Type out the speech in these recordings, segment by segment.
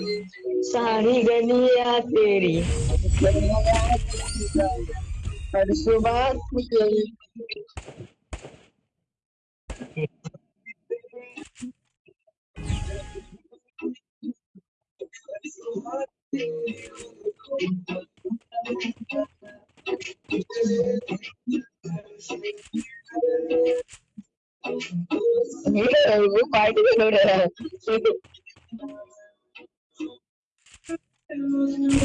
सारी गलिया तेरी हर सुबह I'm going to go ठीक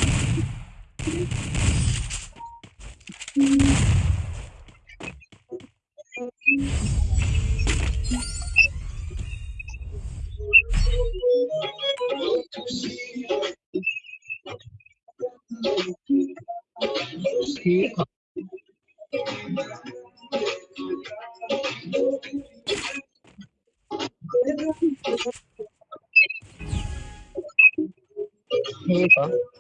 है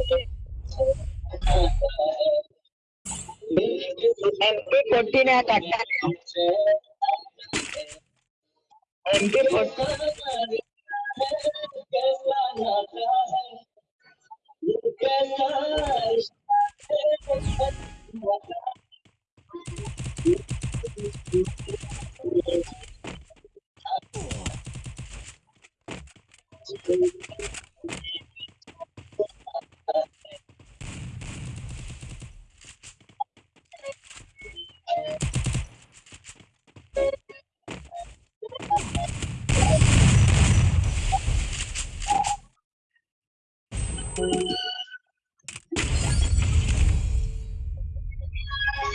MP fourteen at MP fourteen.